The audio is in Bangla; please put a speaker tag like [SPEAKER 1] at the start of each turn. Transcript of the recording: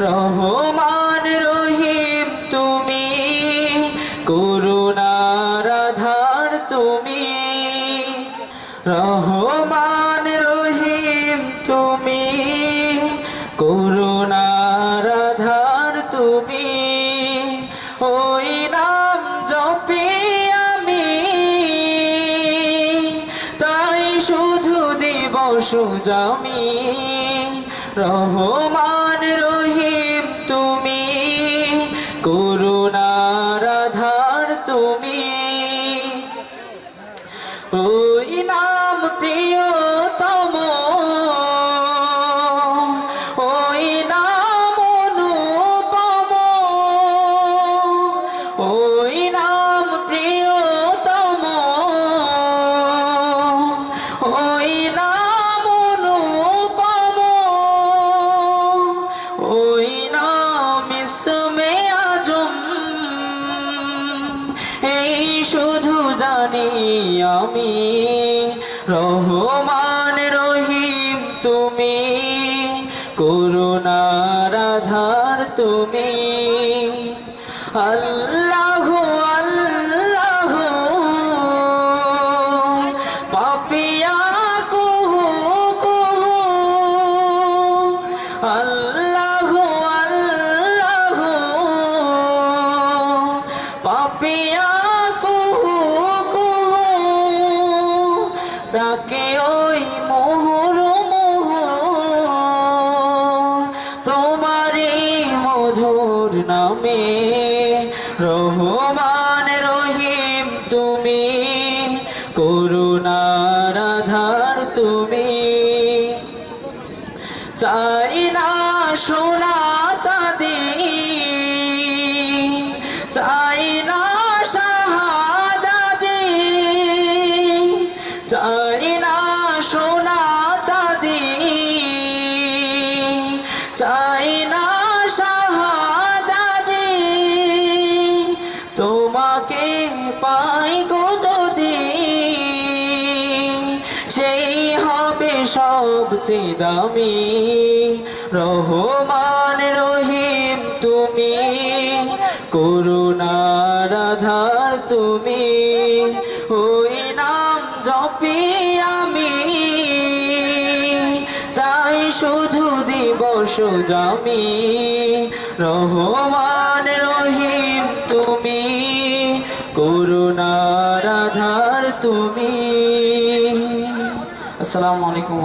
[SPEAKER 1] রহমান রহিম তুমি, করুণার আধার তুমি, রহমান রহিম তুমি, করুণার আধার তুমি। ওই নাম জপি আমি, তাই শুধু দিবস জামি। রহমান আধার তুমি। ওই নাম প্রিয়তম জানি আমি। রহমান রহিম তুমি করুণার আধার তুমি। আল্লাহ আল্লাহ পাপিয়া কুহু কুহু। আল্লাহ আল্লাহ পাপিয়া ডাকে ওই মোহর মোহর। তোমারই মধুর নামে রহমান রহিম তুমি, করুণার আধার তুমি। চাই না সোনা চাঁদি, চাই না শাহাজাদি চাই চাই না শাহাজাদি তোমাকে পাই গো যদি। সেই হবে সবচেয়ে দামি। রহমান রহিম তুমি, করুণার আধার তুমি। ওই শুধু দিব জামি। রহমান রহিম তুমি করুণার আধার তুমি। আসসালামু আলাইকুম